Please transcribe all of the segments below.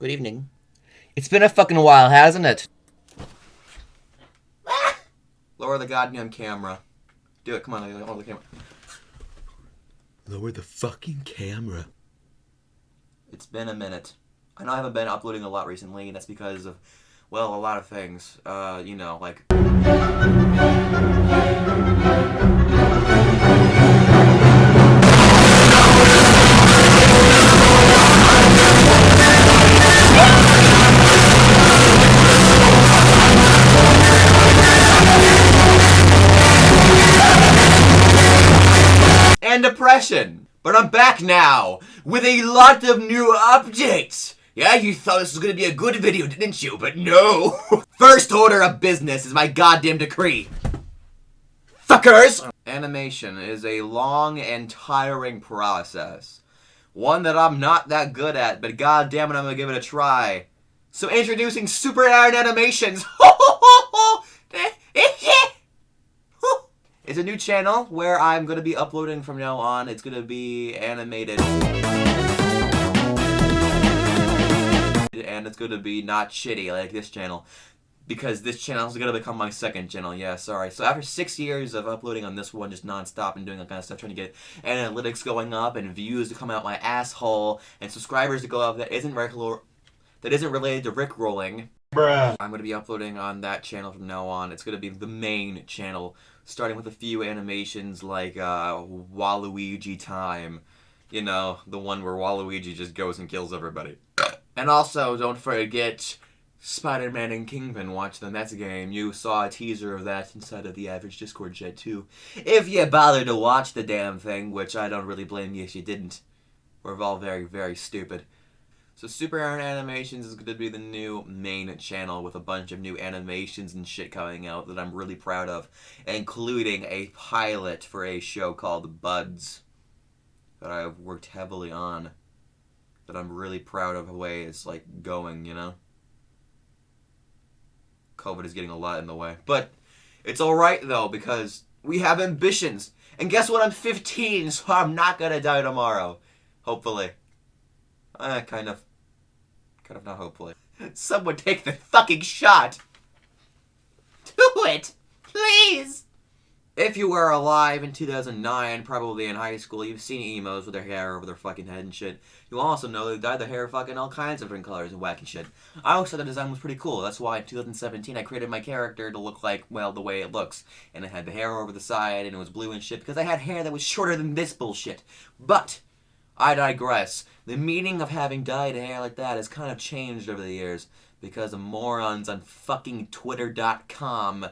Good evening. It's been a fucking while, hasn't it? Lower the goddamn camera. Do it, come on, lower the camera. Lower the fucking camera. It's been a minute. I know I haven't been uploading a lot recently, and that's because of, well, a lot of things. Uh, you know, like... depression. But I'm back now with a lot of new updates. Yeah, you thought this was gonna be a good video, didn't you? But no! First order of business is my goddamn decree. Fuckers! Animation is a long and tiring process. One that I'm not that good at, but goddamn it, I'm gonna give it a try. So introducing Super Iron Animations! It's a new channel where I'm going to be uploading from now on. It's going to be animated. And it's going to be not shitty like this channel. Because this channel is going to become my second channel. Yeah, sorry. So after six years of uploading on this one just non-stop and doing that kind of stuff, trying to get analytics going up and views to come out my asshole and subscribers to go up that isn't regular, that isn't related to Rick rolling. Bruh. I'm going to be uploading on that channel from now on. It's going to be the main channel starting with a few animations like uh, Waluigi Time. You know, the one where Waluigi just goes and kills everybody. And also, don't forget Spider-Man and Kingpin Watch the Mets game. You saw a teaser of that inside of the average Discord chat too. If you bothered to watch the damn thing, which I don't really blame you if you didn't. We're all very, very stupid. So Super Aaron Animations is going to be the new main channel with a bunch of new animations and shit coming out that I'm really proud of, including a pilot for a show called Buds that I've worked heavily on that I'm really proud of the way it's like going, you know? COVID is getting a lot in the way. But it's alright though because we have ambitions. And guess what? I'm 15, so I'm not gonna die tomorrow. Hopefully. Eh, kind of. Kind of not hopefully. Someone take the fucking shot! Do it! Please! If you were alive in 2009, probably in high school, you've seen emos with their hair over their fucking head and shit. You also know they dyed their hair fucking all kinds of different colors and wacky shit. I always thought the design was pretty cool. That's why in 2017 I created my character to look like, well, the way it looks. And it had the hair over the side and it was blue and shit because I had hair that was shorter than this bullshit. But, I digress. The meaning of having dyed hair like that has kind of changed over the years because of morons on fucking twitter.com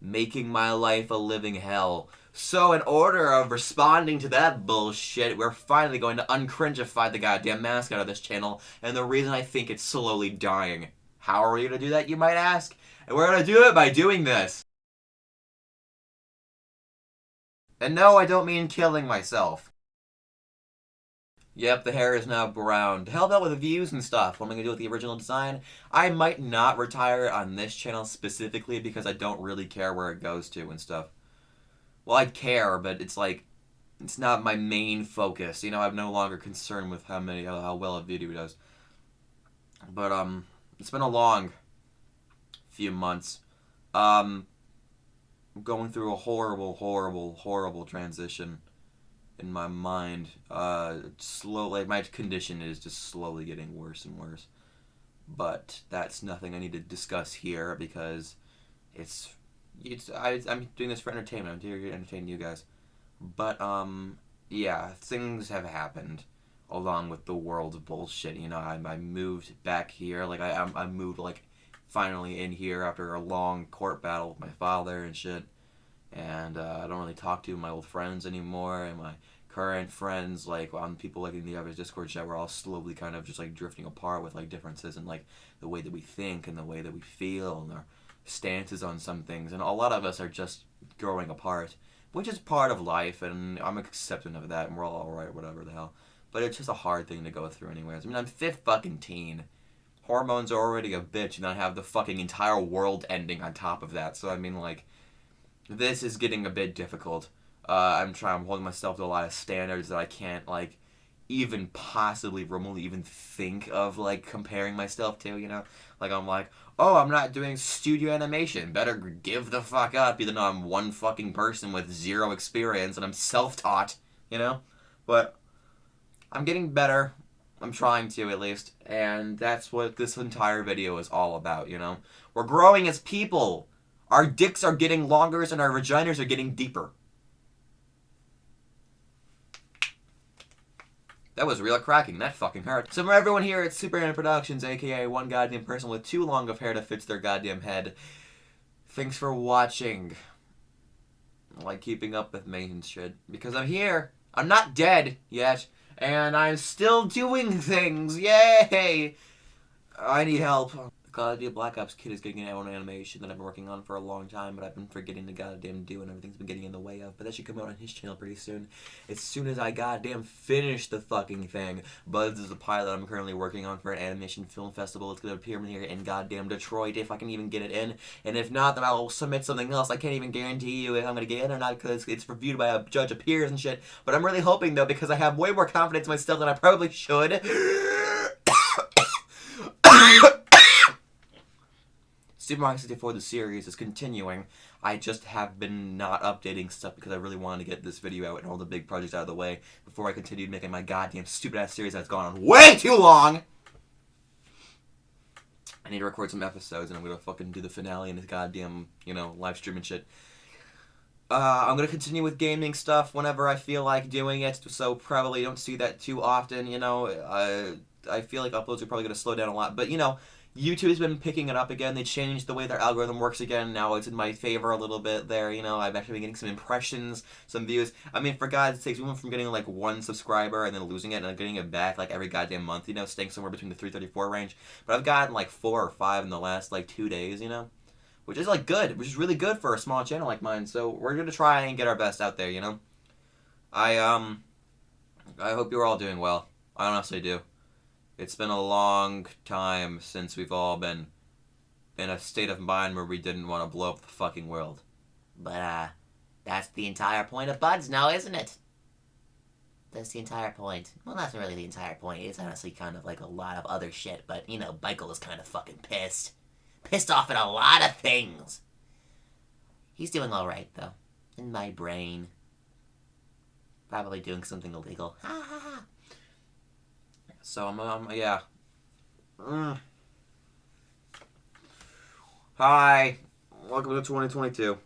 making my life a living hell. So in order of responding to that bullshit, we're finally going to uncringify the goddamn mascot of this channel, and the reason I think it's slowly dying. How are we going to do that, you might ask? And we're going to do it by doing this. And no, I don't mean killing myself. Yep, the hair is now brown. To help out with the views and stuff, what am I going to do with the original design? I might not retire on this channel specifically because I don't really care where it goes to and stuff. Well, I care, but it's like, it's not my main focus. You know, I'm no longer concerned with how many, how well a video does. But, um, it's been a long few months. Um, going through a horrible, horrible, horrible transition in my mind. Uh, slowly, my condition is just slowly getting worse and worse. But that's nothing I need to discuss here because it's it's I, I'm doing this for entertainment. I'm here to entertain you guys. But um, yeah, things have happened along with the world's bullshit. You know, I, I moved back here. Like I I moved like finally in here after a long court battle with my father and shit and uh, I don't really talk to my old friends anymore, and my current friends, like on people like in the average Discord chat, we're all slowly kind of just like drifting apart with like differences and like the way that we think and the way that we feel and our stances on some things, and a lot of us are just growing apart, which is part of life, and I'm accepting of that, and we're all alright, whatever the hell. But it's just a hard thing to go through, anyways. I mean, I'm fifth fucking teen. Hormones are already a bitch, and I have the fucking entire world ending on top of that. So I mean, like this is getting a bit difficult. Uh, I'm trying. I'm holding myself to a lot of standards that I can't like even possibly remotely even think of like comparing myself to, you know? Like I'm like, oh, I'm not doing studio animation. Better give the fuck up, even though I'm one fucking person with zero experience and I'm self-taught, you know? But I'm getting better. I'm trying to at least, and that's what this entire video is all about, you know? We're growing as people. Our dicks are getting longer and our vaginas are getting deeper. That was real cracking. That fucking hurt. So for everyone here at Super Anime Productions, aka one goddamn person with too long of hair that fits their goddamn head, thanks for watching. Like keeping up with me and shit. Because I'm here. I'm not dead yet. And I'm still doing things. Yay! I need help. God, the Black Ops Kid is getting an own animation that I've been working on for a long time, but I've been forgetting to goddamn do, and everything's been getting in the way of. But that should come out on his channel pretty soon. As soon as I goddamn finish the fucking thing. Buds is a pilot I'm currently working on for an animation film festival. It's gonna appear here in goddamn Detroit if I can even get it in. And if not, then I'll submit something else. I can't even guarantee you if I'm gonna get in or not because it's reviewed by a judge of peers and shit. But I'm really hoping though because I have way more confidence in myself than I probably should. Super Mario 64 the series is continuing. I just have been not updating stuff because I really wanted to get this video out and all the big projects out of the way before I continued making my goddamn stupid ass series that's gone on way too long. I need to record some episodes and I'm gonna fucking do the finale and this goddamn, you know, live stream and shit. Uh, I'm gonna continue with gaming stuff whenever I feel like doing it, so probably don't see that too often, you know. Uh, I feel like uploads are probably gonna slow down a lot, but you know, YouTube has been picking it up again. They changed the way their algorithm works again. Now it's in my favor a little bit there. You know, I've actually been getting some impressions, some views. I mean, for God's sakes, we went from getting like one subscriber and then losing it and then getting it back like every goddamn month, you know, staying somewhere between the 334 range. But I've gotten like four or five in the last like two days, you know? Which is like good, which is really good for a small channel like mine. So we're gonna try and get our best out there, you know? I, um, I hope you're all doing well. I honestly do. It's been a long time since we've all been in a state of mind where we didn't want to blow up the fucking world. But, uh, that's the entire point of Buds now, isn't it? That's the entire point. Well, that's not really the entire point. It's honestly kind of like a lot of other shit, but, you know, Michael is kind of fucking pissed. Pissed off at a lot of things. He's doing alright, though. In my brain. Probably doing something illegal. Ha ha ha. So I'm, um, yeah. Mm. Hi, welcome to 2022.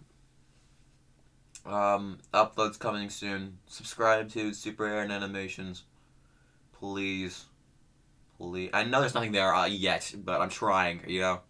Um, uploads coming soon. Subscribe to Super Aaron Animations, please, please. I know there's nothing there uh, yet, but I'm trying. You know.